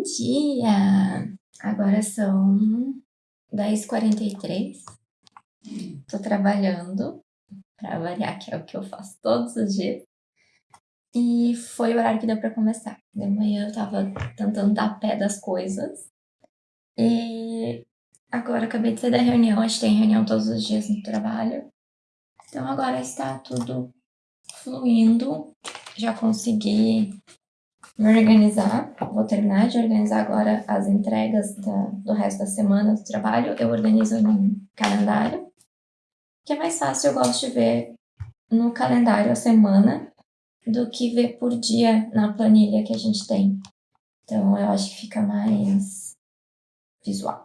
Bom dia! Agora são 10h43. Tô trabalhando, pra variar, que é o que eu faço todos os dias. E foi o horário que deu pra começar. De manhã eu tava tentando dar pé das coisas. E agora acabei de sair da reunião, a gente tem reunião todos os dias no trabalho. Então agora está tudo fluindo. Já consegui me organizar. Vou terminar de organizar agora as entregas da, do resto da semana do trabalho. Eu organizo no calendário, que é mais fácil, eu gosto de ver no calendário a semana do que ver por dia na planilha que a gente tem. Então, eu acho que fica mais visual.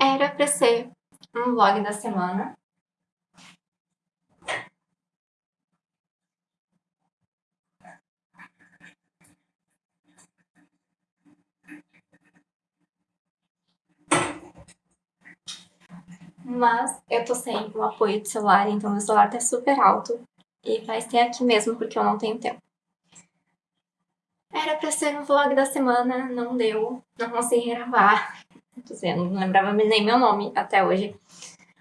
Era pra ser um vlog da semana. Mas eu tô sem o apoio do celular, então meu celular tá super alto. E vai ser aqui mesmo, porque eu não tenho tempo. Era pra ser um vlog da semana, não deu, não consegui gravar. Tô dizendo, não lembrava nem meu nome até hoje.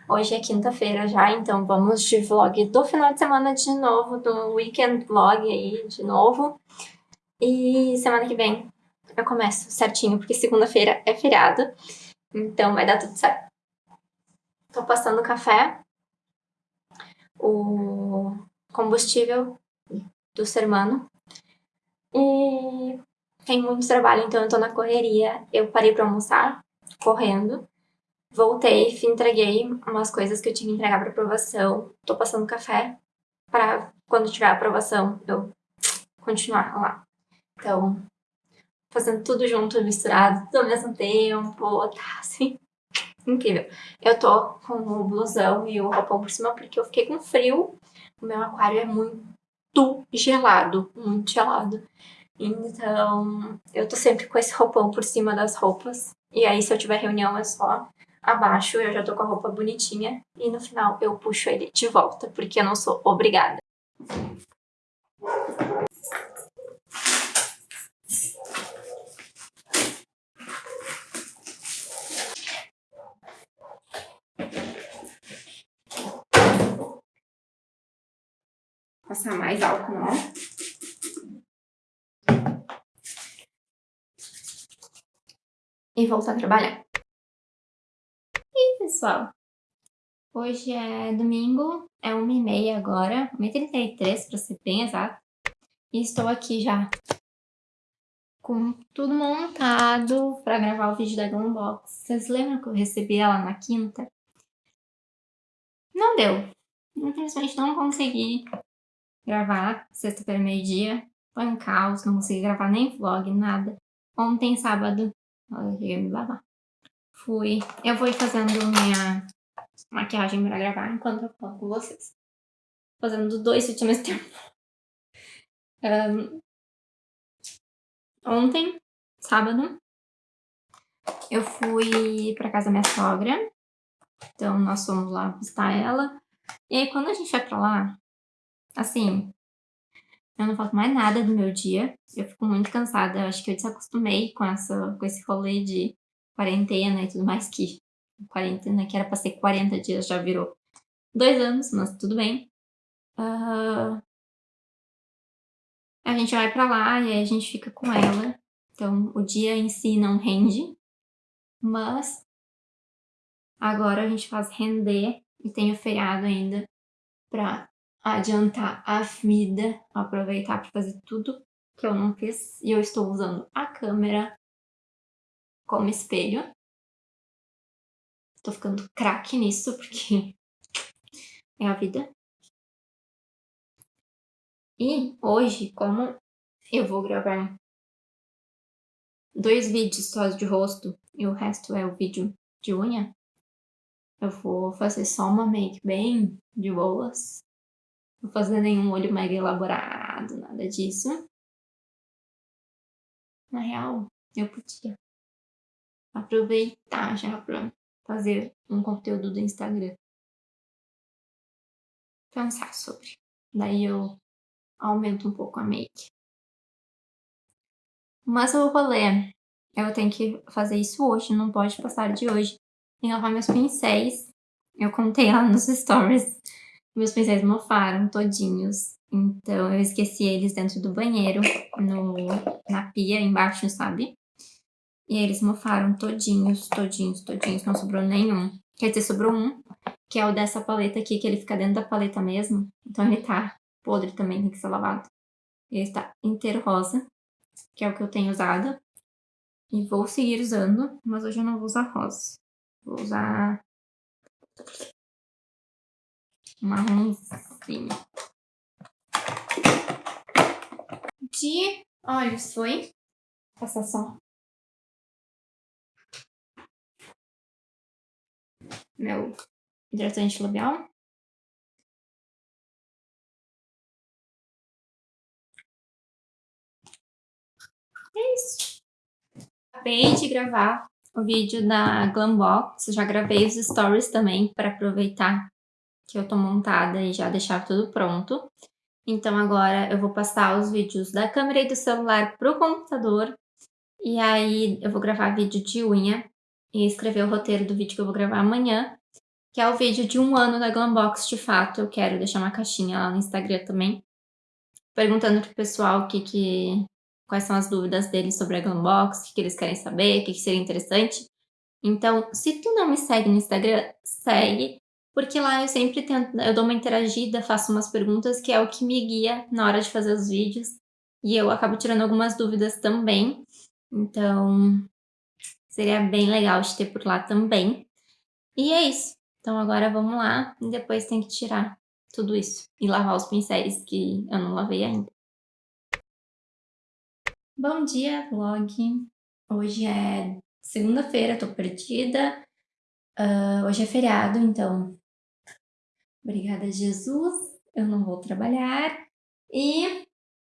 Hoje é quinta-feira já, então vamos de vlog do final de semana de novo, do weekend vlog aí de novo. E semana que vem eu começo certinho, porque segunda-feira é feriado, então vai dar tudo certo. Tô passando café, o combustível do sermano. E tem muito trabalho, então eu tô na correria. Eu parei pra almoçar, correndo. Voltei, entreguei umas coisas que eu tinha que entregar pra aprovação. Tô passando café pra quando tiver aprovação eu continuar lá. Então, fazendo tudo junto, misturado, tudo ao mesmo tempo, tá assim, incrível. Eu tô com o blusão e o roupão por cima porque eu fiquei com frio. O meu aquário é muito gelado, muito gelado. Então, eu tô sempre com esse roupão por cima das roupas. E aí, se eu tiver reunião, é só abaixo, eu já tô com a roupa bonitinha. E no final, eu puxo ele de volta, porque eu não sou obrigada. Passar mais álcool, não. e voltar a trabalhar. E pessoal, hoje é domingo, é 1h30 agora, 1h33 para ser bem exato. E estou aqui já com tudo montado para gravar o vídeo da Glambox. Vocês lembram que eu recebi ela na quinta? Não deu. Infelizmente não consegui gravar sexta-feira meio-dia. Foi um caos, não consegui gravar nem vlog, nada. Ontem, sábado, Olha, me babar. Fui. Eu ir fazendo minha maquiagem pra gravar enquanto eu falo com vocês. Fazendo dois vídeos ao mesmo tempo. Um, ontem, sábado, eu fui pra casa da minha sogra. Então, nós fomos lá visitar ela. E aí, quando a gente vai pra lá, assim, eu não faço mais nada do meu dia. Eu fico muito cansada. Eu acho que eu desacostumei com, essa, com esse rolê de quarentena e tudo mais, que quarentena que era pra ser 40 dias já virou dois anos, mas tudo bem. Uh, a gente vai pra lá e aí a gente fica com ela. Então, o dia em si não rende, mas agora a gente faz render e tem o feriado ainda pra adiantar a vida, aproveitar para fazer tudo que eu não fiz. E eu estou usando a câmera como espelho. Tô ficando craque nisso, porque é a vida. E hoje, como eu vou gravar dois vídeos só de rosto e o resto é o vídeo de unha, eu vou fazer só uma make bem de boas. Não fazer nenhum olho mega elaborado, nada disso. Na real, eu podia aproveitar já pra fazer um conteúdo do Instagram. Pensar sobre. Daí eu aumento um pouco a make. Mas o rolê, eu tenho que fazer isso hoje, não pode passar de hoje. Tem que lavar meus pincéis. Eu contei lá nos stories. Meus pincéis mofaram todinhos. Então eu esqueci eles dentro do banheiro, no, na pia embaixo, sabe? E eles mofaram todinhos, todinhos, todinhos, não sobrou nenhum. Quer dizer, sobrou um, que é o dessa paleta aqui, que ele fica dentro da paleta mesmo. Então ele tá podre também, tem que ser lavado. Ele está inteiro rosa, que é o que eu tenho usado. E vou seguir usando, mas hoje eu não vou usar rosa. Vou usar marronzinho. De olhos foi. Passar só meu hidratante labial. É isso. Acabei de gravar o vídeo da Glambox. Já gravei os stories também para aproveitar que eu tô montada e já deixar tudo pronto. Então agora eu vou passar os vídeos da câmera e do celular pro computador. E aí eu vou gravar vídeo de unha e escrever o roteiro do vídeo que eu vou gravar amanhã, que é o vídeo de um ano da Glambox de fato. Eu quero deixar uma caixinha lá no Instagram também, perguntando pro pessoal o que que, quais são as dúvidas deles sobre a Glambox, o que, que eles querem saber, o que, que seria interessante. Então, se tu não me segue no Instagram, segue, porque lá eu sempre tento, eu dou uma interagida, faço umas perguntas, que é o que me guia na hora de fazer os vídeos, e eu acabo tirando algumas dúvidas também. Então, Seria bem legal de ter por lá também. E é isso. Então agora vamos lá e depois tem que tirar tudo isso. E lavar os pincéis que eu não lavei ainda. Bom dia, vlog. Hoje é segunda-feira, tô perdida. Uh, hoje é feriado, então... Obrigada, Jesus. Eu não vou trabalhar. E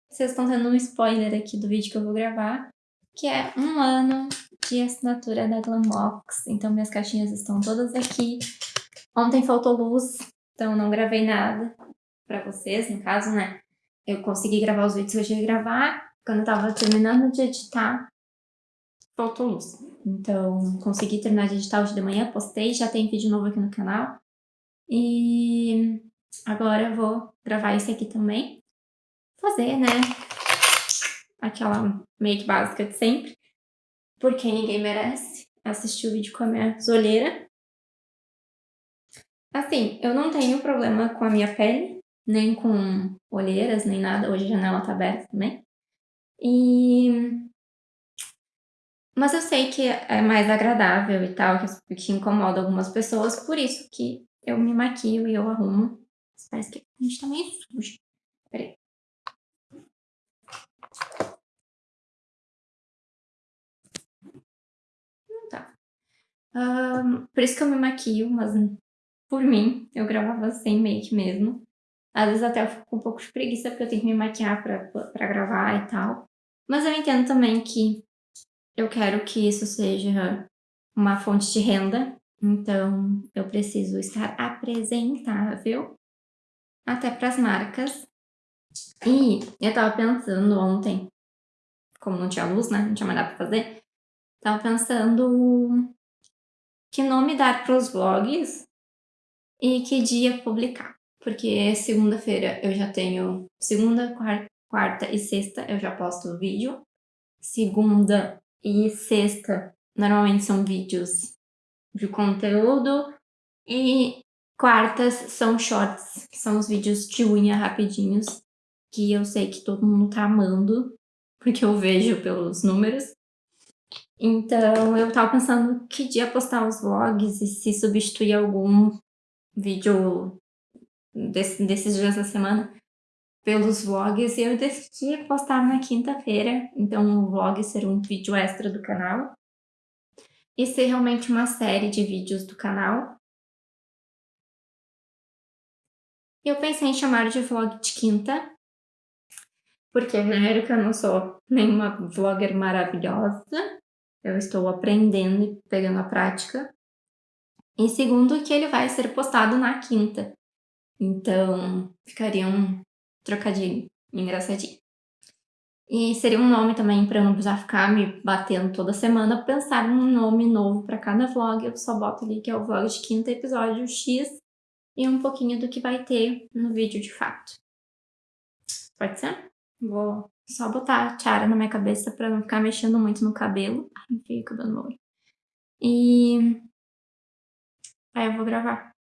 vocês estão tendo um spoiler aqui do vídeo que eu vou gravar, que é um ano de assinatura da Glambox. Então minhas caixinhas estão todas aqui. Ontem faltou luz, então não gravei nada pra vocês, no caso, né? Eu consegui gravar os vídeos que eu gravar. Quando eu tava terminando de editar, faltou luz. Então, consegui terminar de editar hoje de manhã, postei, já tem vídeo novo aqui no canal. E agora eu vou gravar esse aqui também. Fazer, né? Aquela make básica de sempre porque ninguém merece assistir o vídeo com a minha zoleira. Assim, eu não tenho problema com a minha pele, nem com olheiras, nem nada. Hoje a janela tá aberta também. E... Mas eu sei que é mais agradável e tal, que incomoda algumas pessoas, por isso que eu me maquio e eu arrumo. Parece que a gente tá meio sujo. Peraí. Um, por isso que eu me maquio, mas por mim, eu gravava sem make mesmo. Às vezes até eu fico com um pouco de preguiça porque eu tenho que me maquiar pra, pra gravar e tal. Mas eu entendo também que eu quero que isso seja uma fonte de renda. Então, eu preciso estar apresentável até para as marcas. E eu tava pensando ontem, como não tinha luz, né? Não tinha mais nada pra fazer. Tava pensando que nome dar para os vlogs e que dia publicar. Porque segunda-feira eu já tenho, segunda, quarta e sexta eu já posto vídeo. Segunda e sexta normalmente são vídeos de conteúdo. E quartas são shorts, que são os vídeos de unha rapidinhos, que eu sei que todo mundo tá amando, porque eu vejo pelos números. Então, eu tava pensando que dia postar os vlogs e se substituir algum vídeo desse, desses dias da semana pelos vlogs e eu decidi postar na quinta-feira, então o vlog ser um vídeo extra do canal e ser realmente uma série de vídeos do canal. Eu pensei em chamar de vlog de quinta, porque primeiro que eu não sou nenhuma vlogger maravilhosa, eu estou aprendendo e pegando a prática. E segundo que ele vai ser postado na quinta, então ficaria um trocadilho engraçadinho. E seria um nome também para eu não precisar ficar me batendo toda semana, pensar num nome novo para cada vlog, eu só boto ali que é o vlog de quinta episódio X e um pouquinho do que vai ter no vídeo de fato. Pode ser? Vou só botar a tiara na minha cabeça pra não ficar mexendo muito no cabelo. Ai, enfiei o cabelo no olho. E... Aí eu vou gravar.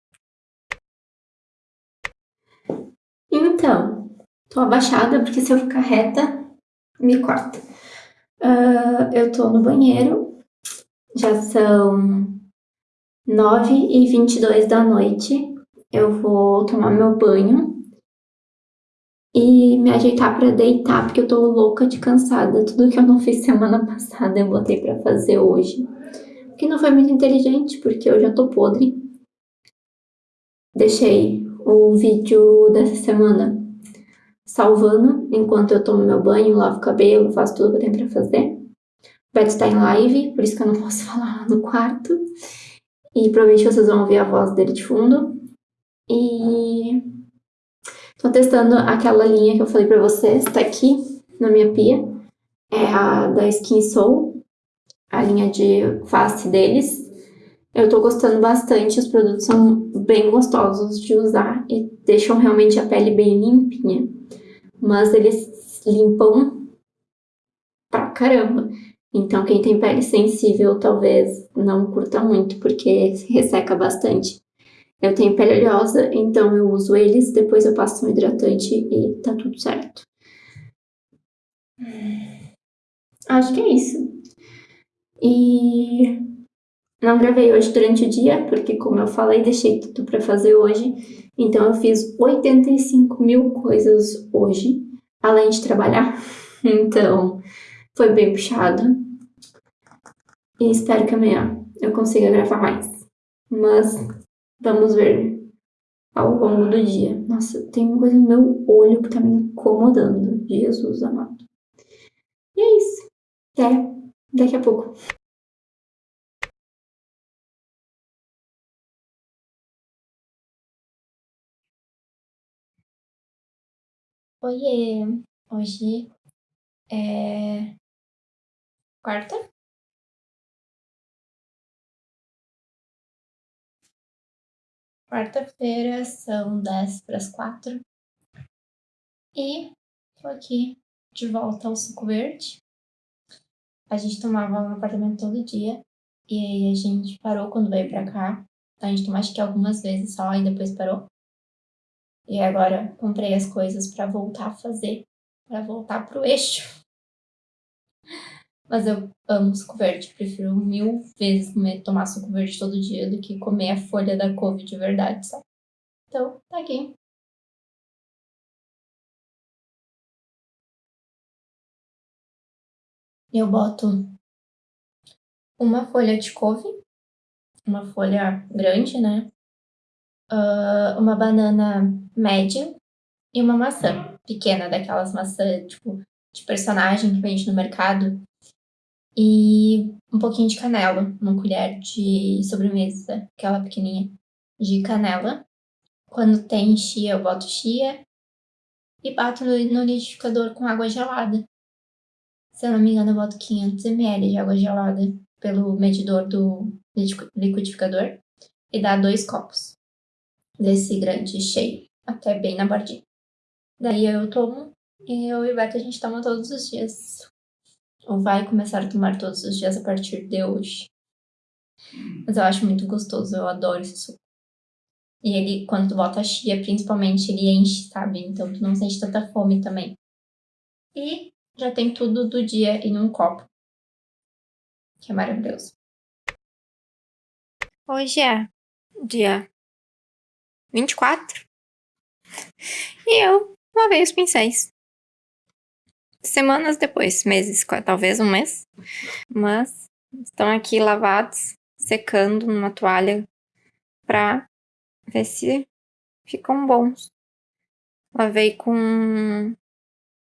Então, tô abaixada porque se eu ficar reta, me corta. Uh, eu tô no banheiro. Já são 9 e 22 da noite. Eu vou tomar meu banho e me ajeitar para deitar, porque eu tô louca de cansada. Tudo que eu não fiz semana passada eu botei para fazer hoje. Que não foi muito inteligente, porque eu já tô podre. Deixei o vídeo dessa semana salvando, enquanto eu tomo meu banho, lavo o cabelo, faço tudo que eu tenho pra fazer. O Beto está em live, por isso que eu não posso falar no quarto. E provavelmente vocês vão ouvir a voz dele de fundo. E Tô testando aquela linha que eu falei pra vocês, tá aqui na minha pia. É a da Skin Soul, a linha de face deles. Eu tô gostando bastante, os produtos são bem gostosos de usar e deixam realmente a pele bem limpinha. Mas eles limpam pra caramba. Então quem tem pele sensível talvez não curta muito, porque resseca bastante. Eu tenho pele oleosa, então eu uso eles, depois eu passo um hidratante e tá tudo certo. Acho que é isso. E não gravei hoje durante o dia, porque como eu falei, deixei tudo pra fazer hoje. Então eu fiz 85 mil coisas hoje, além de trabalhar. Então foi bem puxado. E espero que amanhã eu consiga gravar mais. Mas Vamos ver ao longo do dia. Nossa, tem uma coisa no meu olho que tá me incomodando. Jesus amado. E é isso. Até daqui a pouco. Oiê! Hoje é quarta? Quarta-feira são 10 para as 4 e tô aqui de volta ao suco verde. A gente tomava no apartamento todo dia e aí a gente parou quando veio pra cá. A gente tomou acho que algumas vezes só e depois parou. E agora comprei as coisas para voltar a fazer, para voltar pro eixo. Mas eu amo suco verde. Prefiro mil vezes comer, tomar suco verde todo dia do que comer a folha da couve de verdade, sabe? Então, tá aqui. Eu boto uma folha de couve, uma folha grande, né? Uh, uma banana média e uma maçã pequena, daquelas maçãs, tipo, de personagem que vende no mercado, e um pouquinho de canela, uma colher de sobremesa, aquela pequenininha, de canela. Quando tem chia, eu boto chia e bato no, no liquidificador com água gelada. Se eu não me engano, eu boto 500 ml de água gelada pelo medidor do liquidificador e dá dois copos desse grande cheio, até bem na bordinha. Daí eu tomo e eu e o Beto a gente toma todos os dias ou vai começar a tomar todos os dias a partir de hoje. Mas eu acho muito gostoso, eu adoro esse suco. E ele, quando tu bota a chia, principalmente, ele enche, sabe? Então tu não sente tanta fome também. E já tem tudo do dia em um copo. Que é maravilhoso. Hoje é dia 24. E eu lavei os pincéis. Semanas depois, meses, talvez um mês. Mas estão aqui lavados, secando numa toalha pra ver se ficam bons. Lavei com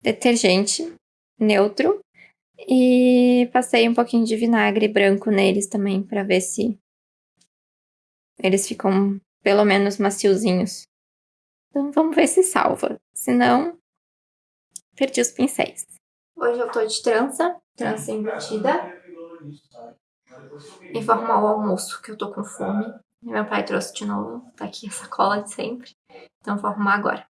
detergente neutro e passei um pouquinho de vinagre branco neles também para ver se eles ficam pelo menos maciozinhos. Então vamos ver se salva. Se não, perdi os pincéis. Hoje eu tô de trança, trança embutida. Vou arrumar o almoço, que eu tô com fome. Meu pai trouxe de novo, tá aqui a sacola de sempre. Então vou arrumar agora.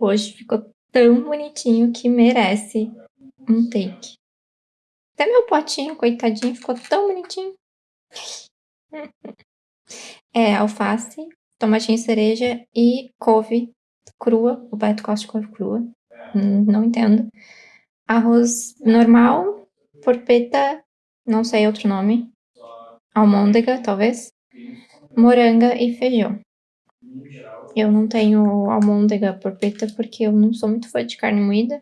Hoje ficou tão bonitinho que merece um take. Até meu potinho, coitadinho, ficou tão bonitinho. É alface, tomatinho cereja e couve crua. O Beto gosta de couve crua. Hum, não entendo. Arroz normal, porpeta, não sei outro nome. Almôndega, talvez. Moranga e feijão. Eu não tenho almôndega porpeta porque eu não sou muito fã de carne moída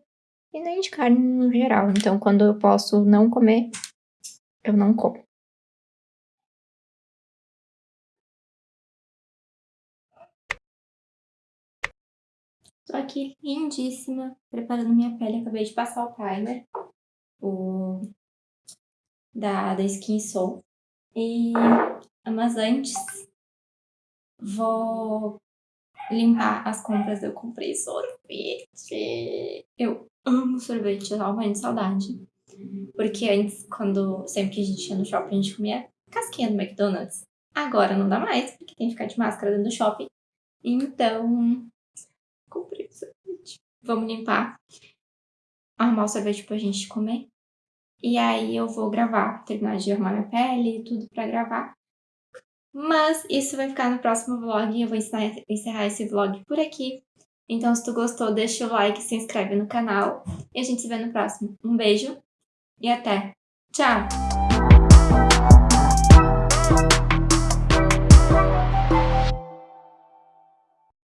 e nem de carne no geral. Então, quando eu posso não comer, eu não como. Tô aqui lindíssima, preparando minha pele. Acabei de passar o primer, o da, da Skin Soul. E, mas antes, vou limpar as compras. Eu comprei sorvete. Eu amo sorvete, eu tava de saudade. Porque antes, quando sempre que a gente ia no shopping, a gente comia casquinha do McDonald's. Agora não dá mais, porque tem que ficar de máscara dentro do shopping. Então, comprei sorvete. Vamos limpar, arrumar o sorvete pra gente comer. E aí eu vou gravar, terminar de arrumar minha pele e tudo pra gravar. Mas isso vai ficar no próximo vlog. Eu vou encerrar esse vlog por aqui. Então, se tu gostou, deixa o like, se inscreve no canal. E a gente se vê no próximo. Um beijo e até. Tchau!